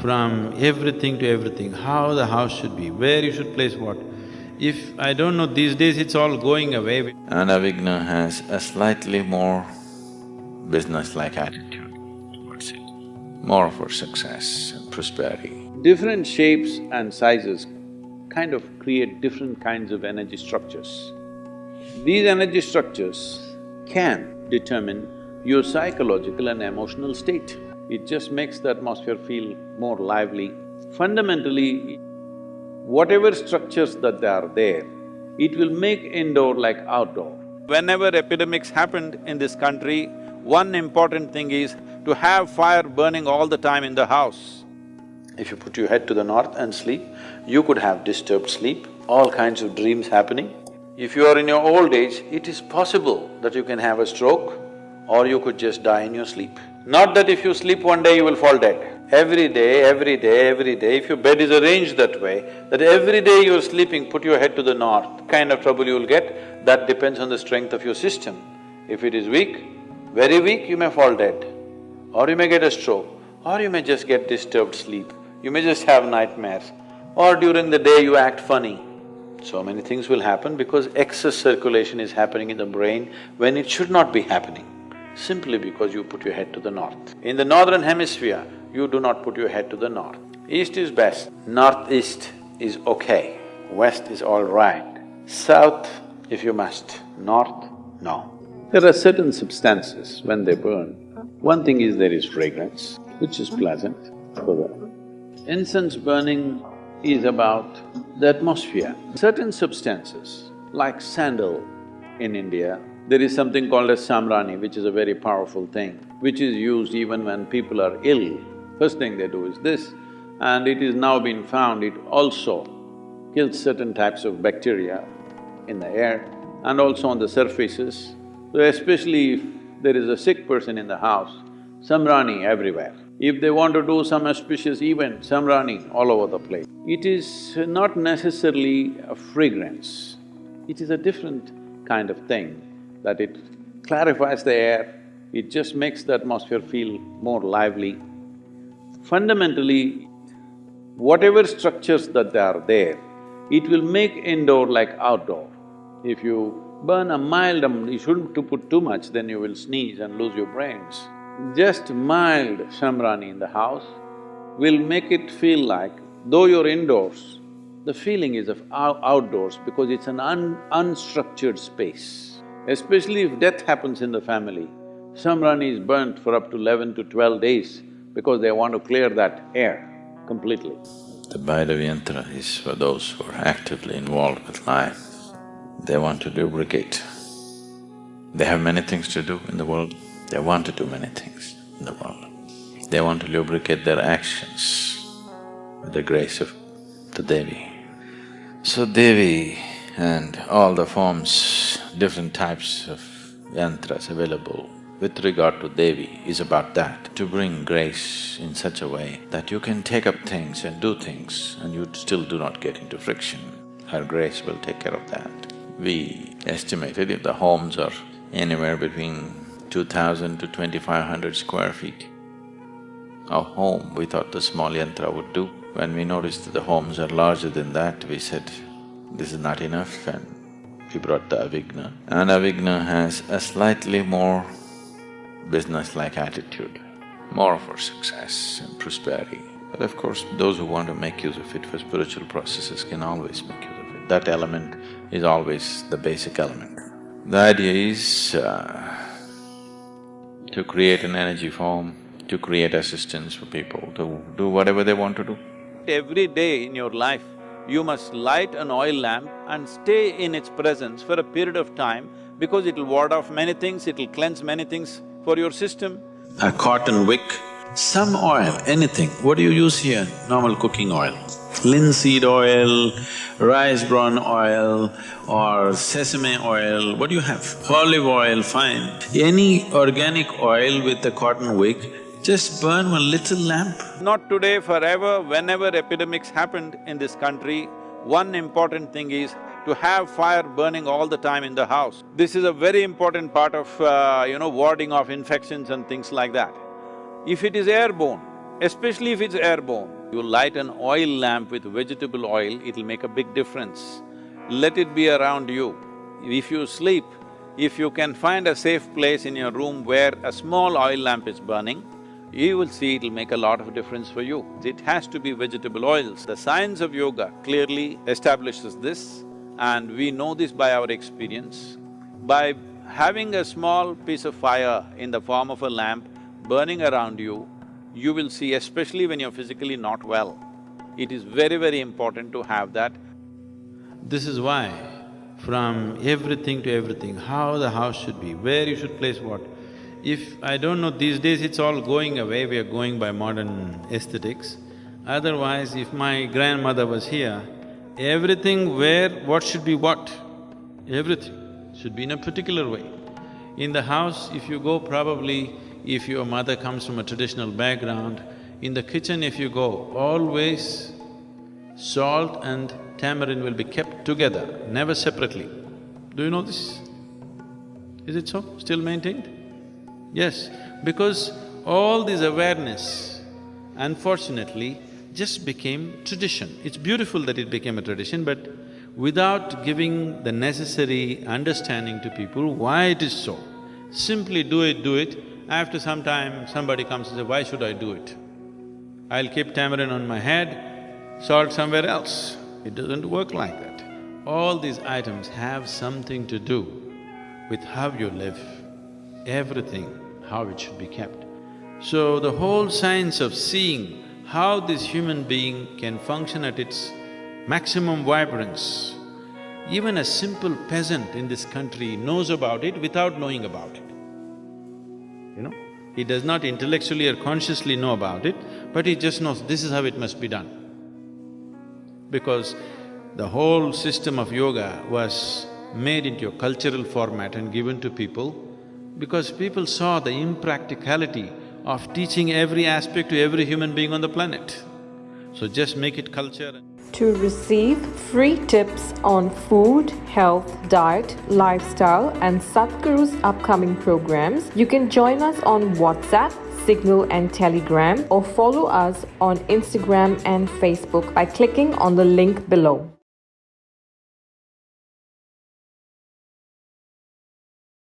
from everything to everything, how the house should be, where you should place what. If I don't know, these days it's all going away. Anavigna has a slightly more business-like attitude towards it, more for success and prosperity. Different shapes and sizes kind of create different kinds of energy structures. These energy structures can determine your psychological and emotional state. It just makes the atmosphere feel more lively. Fundamentally, whatever structures that are there, it will make indoor like outdoor. Whenever epidemics happened in this country, one important thing is to have fire burning all the time in the house. If you put your head to the north and sleep, you could have disturbed sleep, all kinds of dreams happening. If you are in your old age, it is possible that you can have a stroke or you could just die in your sleep. Not that if you sleep one day you will fall dead. Every day, every day, every day, if your bed is arranged that way, that every day you're sleeping, put your head to the north, kind of trouble you'll get, that depends on the strength of your system. If it is weak, very weak, you may fall dead. Or you may get a stroke, or you may just get disturbed sleep, you may just have nightmares, or during the day you act funny. So many things will happen because excess circulation is happening in the brain when it should not be happening, simply because you put your head to the north. In the northern hemisphere, you do not put your head to the north. East is best, northeast is okay, west is all right, south if you must, north, no. There are certain substances, when they burn, one thing is there is fragrance, which is pleasant for the… Incense burning is about the atmosphere. Certain substances, like sandal in India, there is something called as sambrani, which is a very powerful thing, which is used even when people are ill First thing they do is this, and it is now been found it also kills certain types of bacteria in the air and also on the surfaces. So especially if there is a sick person in the house, sambrani everywhere. If they want to do some auspicious event, sambrani all over the place. It is not necessarily a fragrance, it is a different kind of thing that it clarifies the air, it just makes the atmosphere feel more lively. Fundamentally, whatever structures that are there, it will make indoor like outdoor. If you burn a mild, um, you shouldn't to put too much, then you will sneeze and lose your brains. Just mild sambrani in the house will make it feel like, though you're indoors, the feeling is of outdoors because it's an un unstructured space. Especially if death happens in the family, sambrani is burnt for up to eleven to twelve days, because they want to clear that air completely. The Bhairavi is for those who are actively involved with life. They want to lubricate. They have many things to do in the world, they want to do many things in the world. They want to lubricate their actions with the grace of the Devi. So Devi and all the forms, different types of yantras available with regard to Devi is about that, to bring grace in such a way that you can take up things and do things and you still do not get into friction. Her grace will take care of that. We estimated if the homes are anywhere between two thousand to twenty-five hundred square feet, a home we thought the small yantra would do. When we noticed that the homes are larger than that, we said, this is not enough and we brought the Avighna. And Avighna has a slightly more business-like attitude, more for success and prosperity. But of course, those who want to make use of it for spiritual processes can always make use of it. That element is always the basic element. The idea is uh, to create an energy form, to create assistance for people to do whatever they want to do. Every day in your life, you must light an oil lamp and stay in its presence for a period of time because it'll ward off many things, it'll cleanse many things for your system. A cotton wick, some oil, anything. What do you use here? Normal cooking oil. Linseed oil, rice bran oil or sesame oil, what do you have? Olive oil, fine. Any organic oil with a cotton wick, just burn one little lamp. Not today, forever, whenever epidemics happened in this country, one important thing is to have fire burning all the time in the house. This is a very important part of, uh, you know, warding off infections and things like that. If it is airborne, especially if it's airborne. You light an oil lamp with vegetable oil, it'll make a big difference. Let it be around you. If you sleep, if you can find a safe place in your room where a small oil lamp is burning, you will see it'll make a lot of difference for you. It has to be vegetable oils. The science of yoga clearly establishes this and we know this by our experience. By having a small piece of fire in the form of a lamp burning around you, you will see, especially when you're physically not well, it is very, very important to have that. This is why, from everything to everything, how the house should be, where you should place what. If… I don't know, these days it's all going away, we are going by modern aesthetics. Otherwise, if my grandmother was here, everything where what should be what, everything should be in a particular way. In the house, if you go probably, if your mother comes from a traditional background, in the kitchen if you go, always salt and tamarind will be kept together, never separately. Do you know this? Is it so? Still maintained? Yes, because all this awareness, unfortunately, just became tradition. It's beautiful that it became a tradition, but without giving the necessary understanding to people why it is so. Simply do it, do it, after some time somebody comes and says, why should I do it? I'll keep tamarind on my head, salt somewhere else. It doesn't work like that. All these items have something to do with how you live, everything, how it should be kept. So the whole science of seeing how this human being can function at its maximum vibrance. Even a simple peasant in this country knows about it without knowing about it. You know, he does not intellectually or consciously know about it, but he just knows this is how it must be done. Because the whole system of yoga was made into a cultural format and given to people because people saw the impracticality of teaching every aspect to every human being on the planet. So just make it culture to receive free tips on food, health, diet, lifestyle, and Sadhguru's upcoming programs, you can join us on WhatsApp, Signal, and Telegram, or follow us on Instagram and Facebook by clicking on the link below.